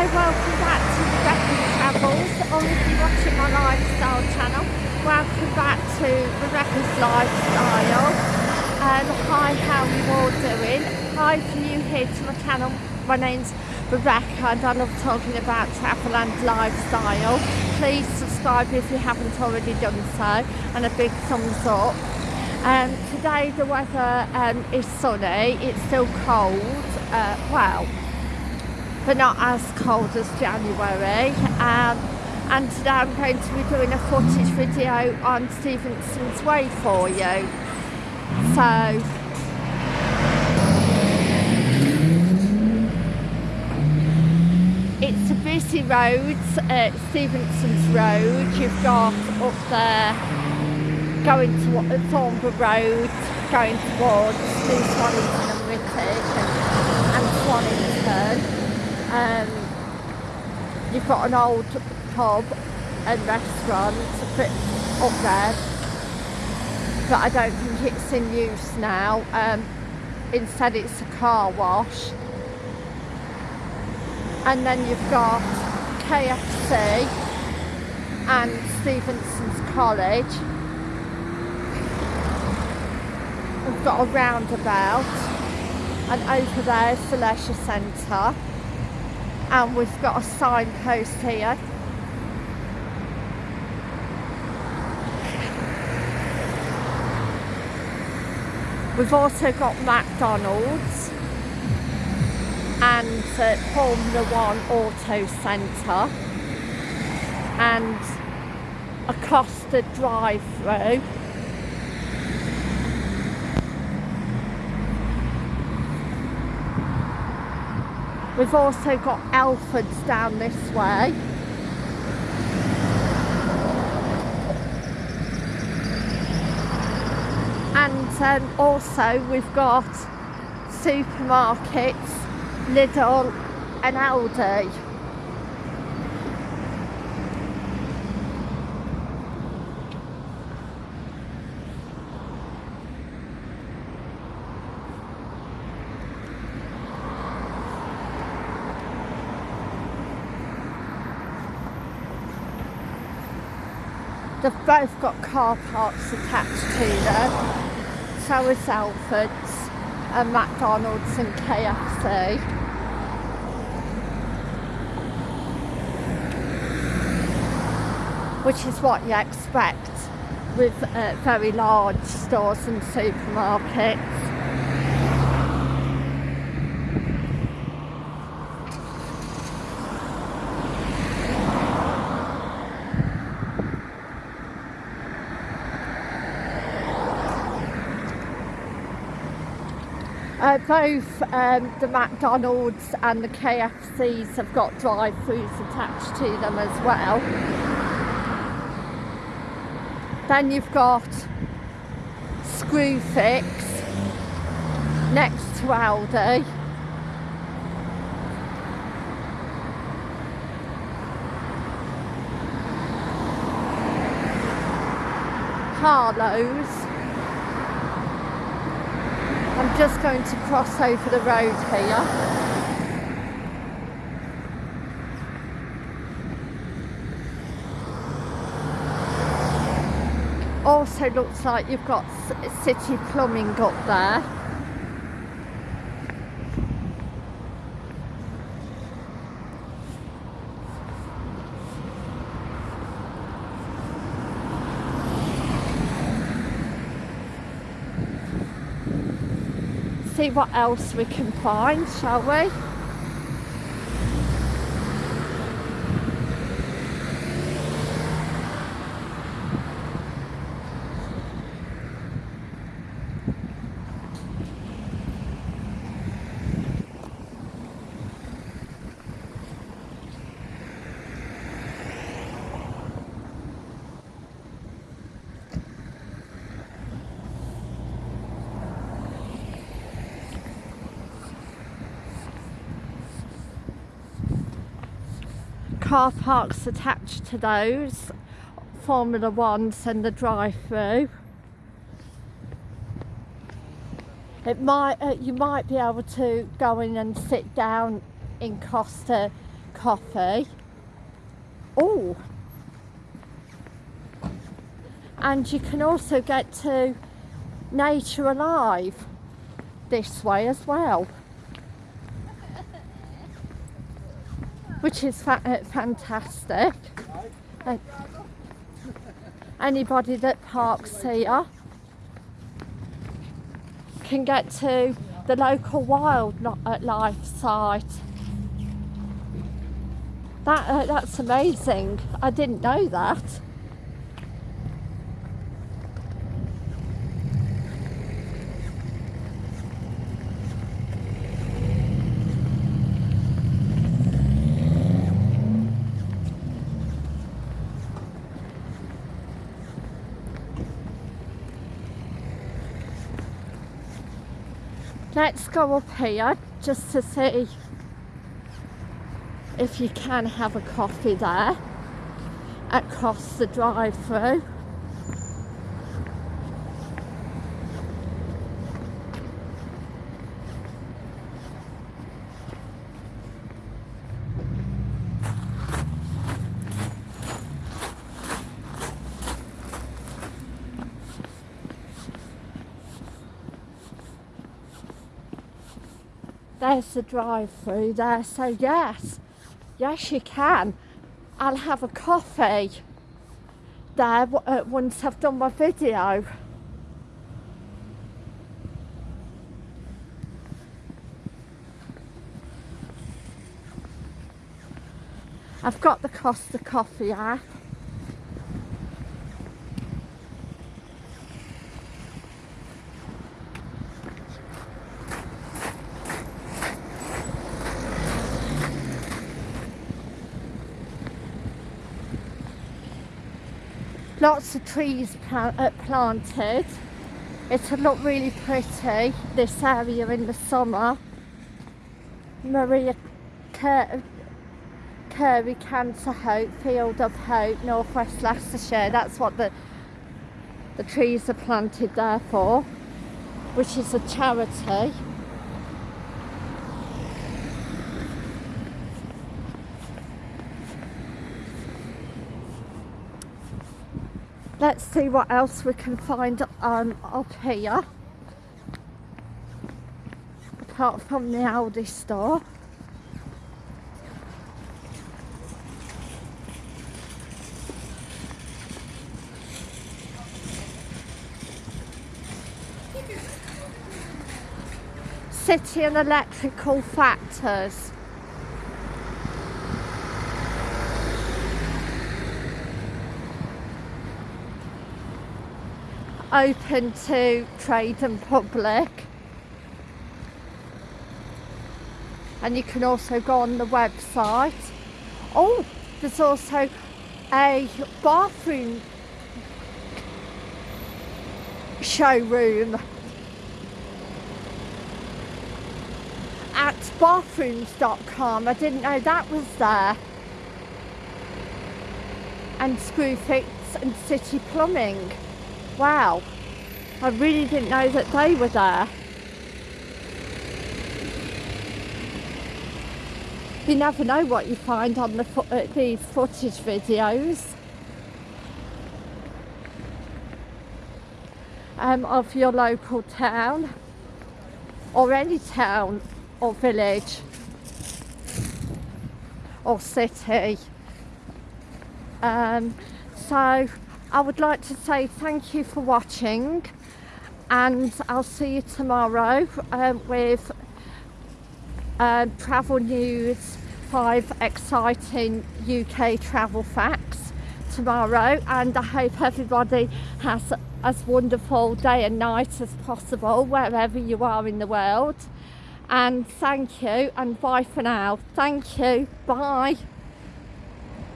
Hi, welcome back to Rebecca's Travels, or if you're watching my lifestyle channel, welcome back to Rebecca's Lifestyle. And hi, how are you all doing? Hi, if you're new here to my channel, my name's Rebecca and I love talking about travel and lifestyle. Please subscribe if you haven't already done so, and a big thumbs up. Um, today the weather um, is sunny, it's still cold, uh, well, but not as cold as January. Um, and today I'm going to be doing a footage video on Stephenson's Way for you. So, it's a busy road, uh, Stephenson's Road. You've got up there going to Thornborough Road, going towards New Swannington and Whitwick and, and. Um, you've got an old pub and restaurant up there, but I don't think it's in use now. Um, instead it's a car wash. And then you've got KFC and Stephenson's College we've got a roundabout and over there is the leisure centre and we've got a signpost here. We've also got McDonald's and uh, Formula One Auto Centre and a Costa drive-through We've also got Halfords down this way. And um, also we've got supermarkets, Lidl and Aldi. They've both got car parks attached to them. So is Halfords and McDonald's and KFC. Which is what you expect with uh, very large stores and supermarkets. Uh, both um, the McDonald's and the KFCs have got drive-throughs attached to them as well. Then you've got Screwfix next to Aldi. Harlow's I'm just going to cross over the road here. Also looks like you've got City Plumbing up there. See what else we can find, shall we? Car parks attached to those Formula Ones and the drive-through. It might uh, you might be able to go in and sit down in Costa coffee. Oh, and you can also get to Nature Alive this way as well. Which is fa uh, fantastic. Uh, anybody that parks here can get to the local wildlife site. That, uh, that's amazing. I didn't know that. Let's go up here just to see if you can have a coffee there across the drive there's the drive through there so yes yes you can. I'll have a coffee there uh, once I've done my video. I've got the Costa Coffee app lots of trees uh, planted. It'll look really pretty this area in the summer. Maria Cur Curie Cancer Hope Field of Hope Northwest Leicestershire that's what the the trees are planted there for which is a charity let's see what else we can find um, up here. Apart from the Aldi store. City and electrical factors open to trade and public. And you can also go on the website. Oh there's also a bathroom showroom at bathrooms.com I didn't know that was there. And Screwfix and City Plumbing Wow, I really didn't know that they were there. You never know what you find on the fo uh, these footage videos um, of your local town or any town or village or city. Um, so I would like to say thank you for watching and I'll see you tomorrow um, with uh, travel news, five exciting UK travel facts tomorrow and I hope everybody has as wonderful day and night as possible wherever you are in the world. And thank you and bye for now. Thank you. Bye